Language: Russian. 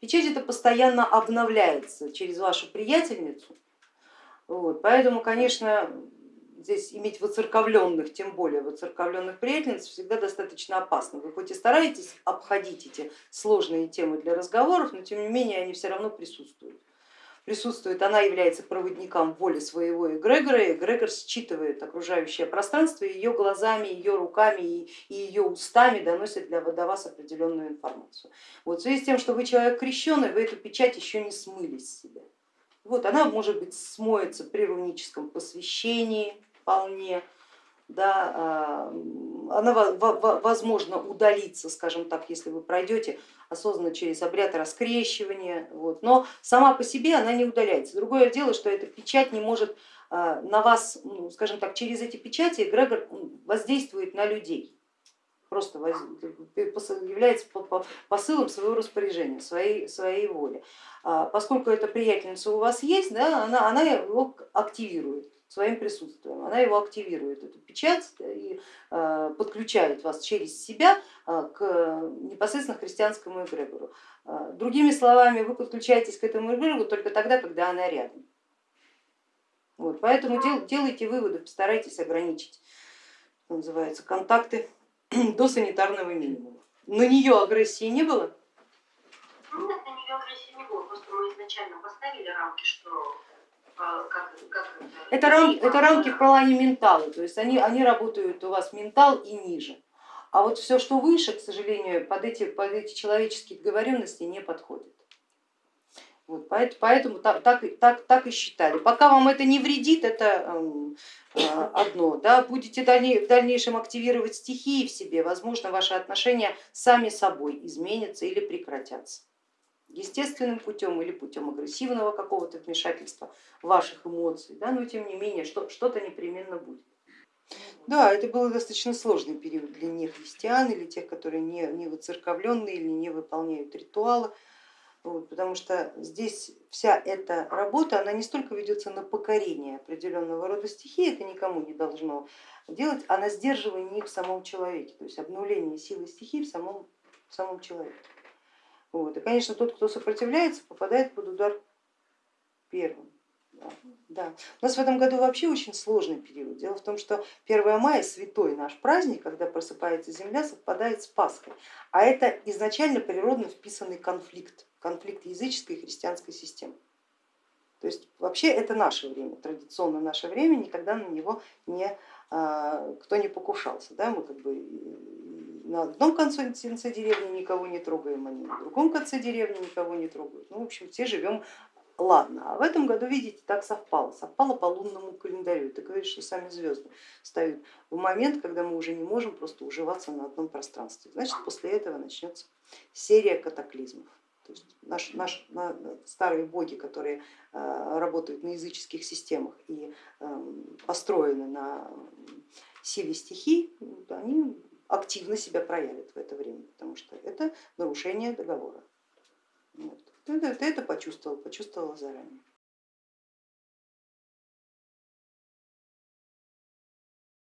Печать это постоянно обновляется через вашу приятельницу, вот, поэтому, конечно, здесь иметь воцерковленных, тем более воцерковленных приятельниц всегда достаточно опасно. Вы хоть и стараетесь обходить эти сложные темы для разговоров, но тем не менее они все равно присутствуют. Присутствует, она является проводником воли своего эгрегора, и эгрегор считывает окружающее пространство, ее глазами, ее руками и ее устами доносит для, вас определенную информацию. Вот в связи с тем, что вы человек крещенный, вы эту печать еще не смыли с себя. Вот она может быть смоется при руническом посвящении, вполне, да, а, она возможно удалиться, скажем так, если вы пройдете осознанно через обряд раскрещивания, вот. но сама по себе она не удаляется. Другое дело, что эта печать не может а, на вас, ну, скажем так, через эти печати эгрегор воздействует на людей, просто является посылом своего распоряжения, своей, своей воли. А, поскольку эта приятельница у вас есть, да, она, она его активирует своим присутствием. Она его активирует, эту печать, и э, подключает вас через себя э, к непосредственно христианскому эгрегору. Э, другими словами, вы подключаетесь к этому эгрегору только тогда, когда она рядом. Вот, поэтому дел, делайте выводы, постарайтесь ограничить, называется, контакты до санитарного минимума. На нее агрессии не было? Нет, на нее агрессии не было, просто мы изначально поставили рамки, что а, это, рам, это рамки в плане ментала, то есть они, они работают у вас ментал и ниже. А вот все, что выше, к сожалению, под эти, под эти человеческие договоренности не подходит. Вот, поэтому поэтому так, так, так, так и считали. Пока вам это не вредит, это эм, э, одно. Да, будете в дальнейшем активировать стихии в себе, возможно, ваши отношения сами собой изменятся или прекратятся естественным путем или путем агрессивного какого-то вмешательства ваших эмоций, да, но тем не менее что-то непременно будет. Да, это был достаточно сложный период для нехристиан или тех, которые не, не воцерковленные или не выполняют ритуалы, вот, потому что здесь вся эта работа, она не столько ведется на покорение определенного рода стихии, это никому не должно делать, а на сдерживание их в самом человеке, то есть обнуление силы стихии в самом, в самом человеке. Вот. И, конечно, тот, кто сопротивляется, попадает под удар первым. Да, да. У нас в этом году вообще очень сложный период. Дело в том, что 1 мая, святой наш праздник, когда просыпается Земля, совпадает с Пасхой. А это изначально природно вписанный конфликт, конфликт языческой и христианской системы. То есть вообще это наше время, традиционно наше время, никогда на него не, а, кто не покушался. Да? Мы как бы на одном конце деревни никого не трогаем, они на другом конце деревни никого не трогают. Ну, в общем, все живем ладно. А в этом году, видите, так совпало, совпало по лунному календарю. Это говорит, что сами звезды ставят в момент, когда мы уже не можем просто уживаться на одном пространстве. Значит, после этого начнется серия катаклизмов. То есть наш, наш, на, старые боги, которые э, работают на языческих системах и э, построены на силе стихий, активно себя проявит в это время, потому что это нарушение договора. Вот. Ты, это почувствовал, почувствовала заранее.